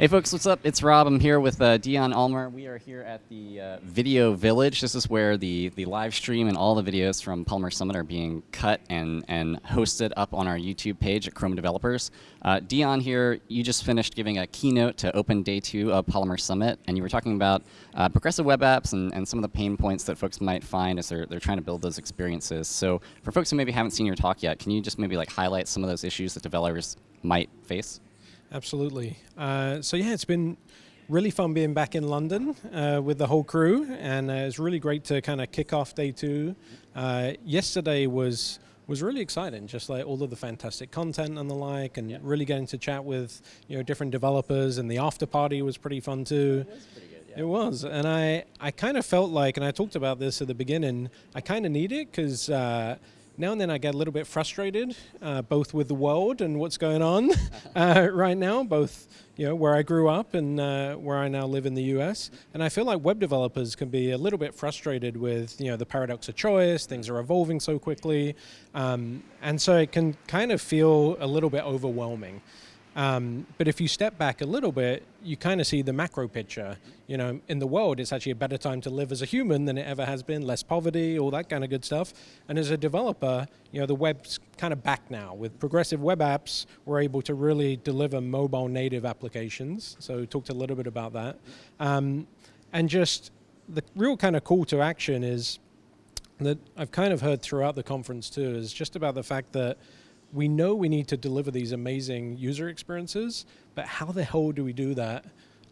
Hey folks, what's up? It's Rob. I'm here with uh, Dion Almaer. We are here at the uh, Video Village. This is where the, the live stream and all the videos from Polymer Summit are being cut and, and hosted up on our YouTube page at Chrome Developers. Uh, Dion here, you just finished giving a keynote to open day two of Polymer Summit, and you were talking about uh, progressive web apps and, and some of the pain points that folks might find as they're, they're trying to build those experiences. So for folks who maybe haven't seen your talk yet, can you just maybe like highlight some of those issues that developers might face? Absolutely. Uh, so yeah, it's been really fun being back in London uh, with the whole crew, and uh, it's really great to kind of kick off day two. Uh, yesterday was was really exciting, just like all of the fantastic content and the like, and yeah. really getting to chat with you know different developers, and the after party was pretty fun too. It was, good, yeah. it was. and I I kind of felt like, and I talked about this at the beginning, I kind of need it because uh, now and then I get a little bit frustrated, uh, both with the world and what's going on uh, right now, both you know where I grew up and uh, where I now live in the U.S. And I feel like web developers can be a little bit frustrated with you know the paradox of choice. Things are evolving so quickly, um, and so it can kind of feel a little bit overwhelming. Um, but if you step back a little bit, you kind of see the macro picture. You know, in the world, it's actually a better time to live as a human than it ever has been. Less poverty, all that kind of good stuff. And as a developer, you know, the web's kind of back now. With progressive web apps, we're able to really deliver mobile native applications. So we talked a little bit about that. Um, and just the real kind of call to action is that I've kind of heard throughout the conference too, is just about the fact that we know we need to deliver these amazing user experiences, but how the hell do we do that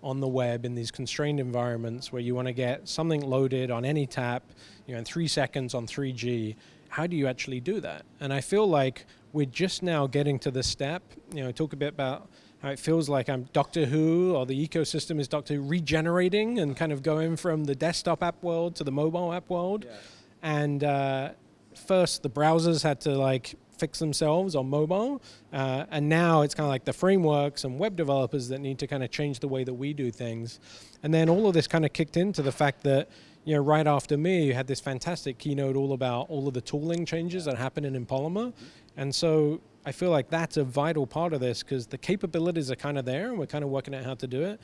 on the web in these constrained environments where you want to get something loaded on any tap, you know, in three seconds on 3G? How do you actually do that? And I feel like we're just now getting to this step. You know, talk a bit about how it feels like I'm Doctor Who or the ecosystem is Doctor Who regenerating and kind of going from the desktop app world to the mobile app world. Yeah. And uh, first, the browsers had to like fix themselves on mobile. Uh, and now it's kind of like the frameworks and web developers that need to kind of change the way that we do things. And then all of this kind of kicked into the fact that you know, right after me, you had this fantastic keynote all about all of the tooling changes that happen in Polymer. And so I feel like that's a vital part of this because the capabilities are kind of there and we're kind of working out how to do it.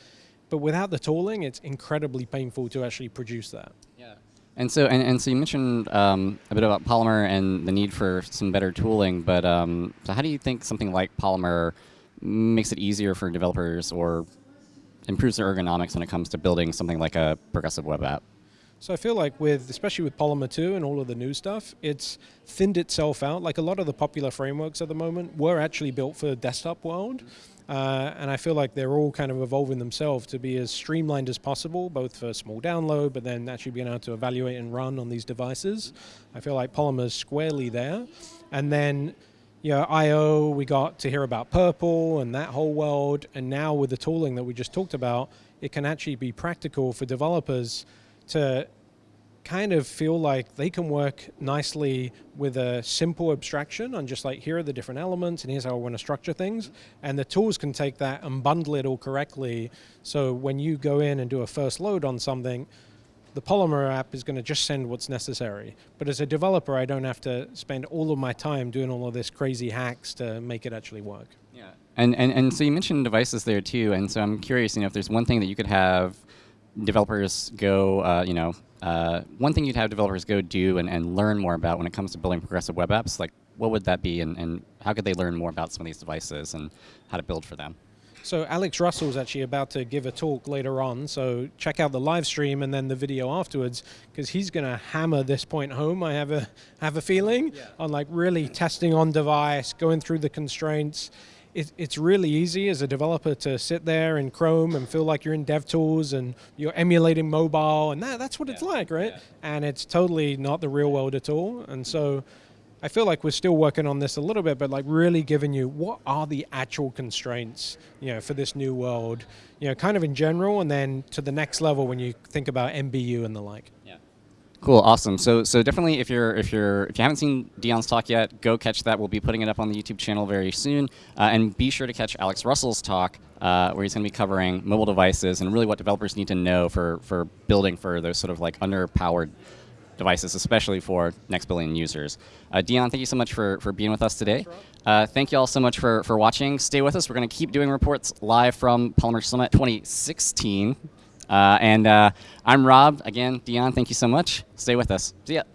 But without the tooling, it's incredibly painful to actually produce that. And so, and, and so you mentioned um, a bit about Polymer and the need for some better tooling, but um, so how do you think something like Polymer makes it easier for developers or improves their ergonomics when it comes to building something like a progressive web app? So I feel like with, especially with Polymer 2 and all of the new stuff, it's thinned itself out. Like a lot of the popular frameworks at the moment were actually built for the desktop world. Uh, and I feel like they're all kind of evolving themselves to be as streamlined as possible, both for small download, but then actually being able to evaluate and run on these devices. I feel like Polymer's squarely there. And then you know, I.O., we got to hear about PRPL and that whole world. And now with the tooling that we just talked about, it can actually be practical for developers to kind of feel like they can work nicely with a simple abstraction on just like here are the different elements and here's how I want to structure things and the tools can take that and bundle it all correctly so when you go in and do a first load on something the Polymer app is going to just send what's necessary. But as a developer, I don't have to spend all of my time doing all of this crazy hacks to make it actually work. Yeah, and, and, and so you mentioned devices there too, and so I'm curious, you know, if there's one thing that you could have developers go, uh, you know, uh, one thing you'd have developers go do and, and learn more about when it comes to building progressive web apps, like what would that be and, and how could they learn more about some of these devices and how to build for them? So Alex Russell is actually about to give a talk later on, so check out the live stream and then the video afterwards, because he's going to hammer this point home. I have a have a feeling yeah. on like really testing on device, going through the constraints it, it's really easy as a developer to sit there in Chrome and feel like you're in DevTools and you're emulating mobile, and that, that's what yeah. it's like, right? Yeah. And it's totally not the real world at all. And so I feel like we're still working on this a little bit, but like really giving you what are the actual constraints, you know, for this new world, you know, kind of in general, and then to the next level when you think about NBU and the like. Cool, awesome. So so definitely if you're if you're if you haven't seen Dion's talk yet, go catch that. We'll be putting it up on the YouTube channel very soon, uh, and be sure to catch Alex Russell's talk uh, where he's going to be covering mobile devices and really what developers need to know for for building for those sort of like underpowered devices, especially for next billion users. Uh, Dion, thank you so much for for being with us today. Uh, thank you all so much for for watching. Stay with us. We're going to keep doing reports live from Polymer Summit 2016. Uh, and uh, I'm Rob. Again, Dion, thank you so much. Stay with us. See ya.